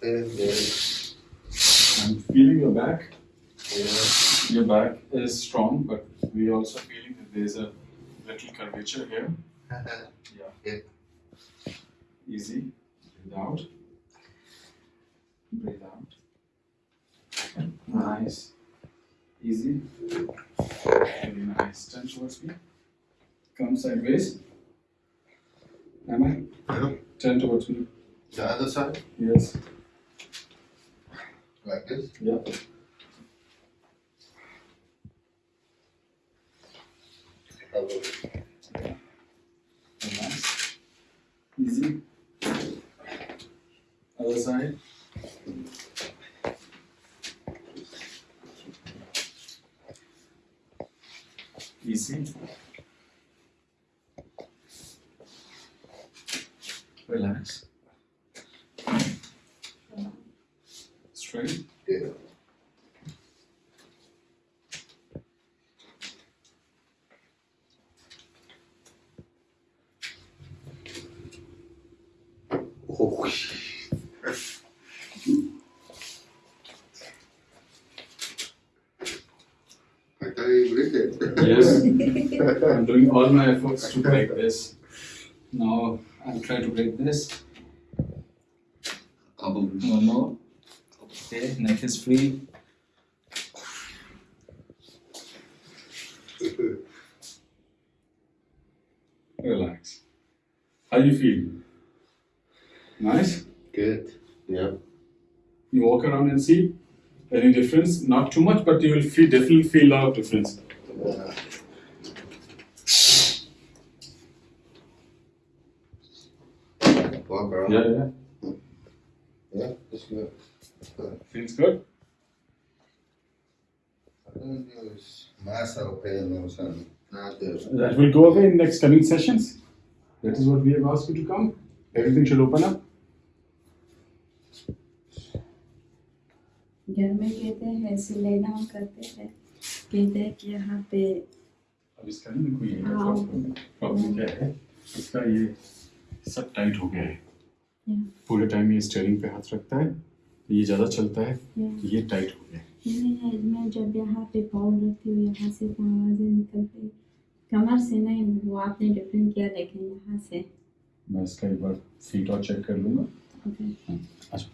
There, there. I'm feeling your back. Yeah. Your back is strong, but we also feeling that there's a little curvature here. Yeah. Yeah. Easy. Breathe out. Breathe out. Nice. Easy. Very nice. Turn towards me. Come sideways. Am I? Yeah. Turn towards me. The other side, Yes. like this. Yeah. Relax. Easy. Other side. Easy. Relax. Straight. Yeah. Oh. I can't even breathe it. Yes. I'm doing all my efforts to break this. Now I'm try to break this. One more. Okay, neck is free. Relax. How you feel? Nice? Good. Yeah. You walk around and see any difference? Not too much, but you will feel definitely feel a lot of difference. Yeah. Walk around. Yeah, yeah. Yeah, it's good. Good. Feels good? I don't use mass of pain or something. Not there. That will go away in next coming sessions. That is what we have asked you to come. Everything should open up. घर में कहते हैं ऐसे lay down करते हैं कहते हैं कि यहाँ पे अब इसका नहीं कोई है हाँ। प्रॉब्लम क्या है इसका ये सब टाइट हो गया है। पूरे टाइम ये स्टेयरिंग पे हाथ रखता है तो ये ज़्यादा चलता है या। ये टाइट हो गया है। मैं जब यहाँ पे पाँव रखती हूँ यहाँ से तो आवाज़ें निकलती कमर से नहीं वो आपने डिफरेंट किया लेकिन यहाँ से। मैं इसका एक बार फीट और चेक कर लूँगा। ओके अच्छा।